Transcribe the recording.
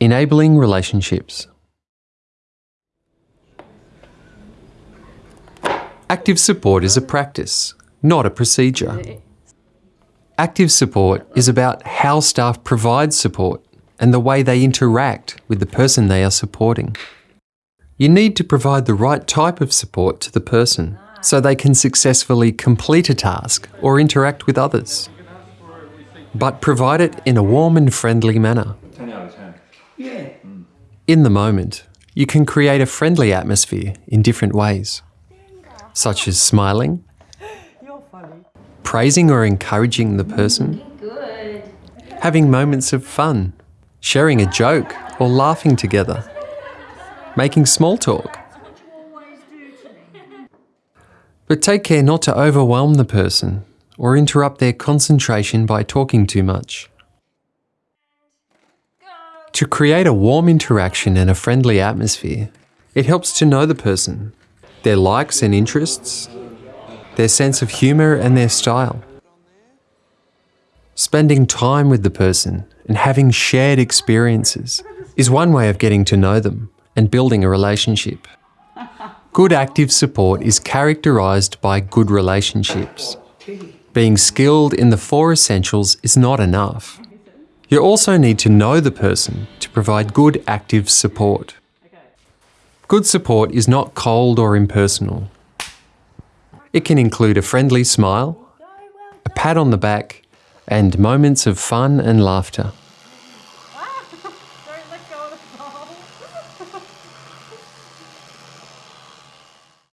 Enabling relationships. Active support is a practice, not a procedure. Active support is about how staff provide support and the way they interact with the person they are supporting. You need to provide the right type of support to the person so they can successfully complete a task or interact with others. But provide it in a warm and friendly manner. 10 out of 10. In the moment, you can create a friendly atmosphere in different ways, such as smiling, praising or encouraging the person, having moments of fun, sharing a joke or laughing together, making small talk. But take care not to overwhelm the person or interrupt their concentration by talking too much. To create a warm interaction and a friendly atmosphere, it helps to know the person, their likes and interests, their sense of humour and their style. Spending time with the person and having shared experiences is one way of getting to know them and building a relationship. Good active support is characterised by good relationships. Being skilled in the four essentials is not enough. You also need to know the person to provide good active support. Good support is not cold or impersonal. It can include a friendly smile, a pat on the back, and moments of fun and laughter.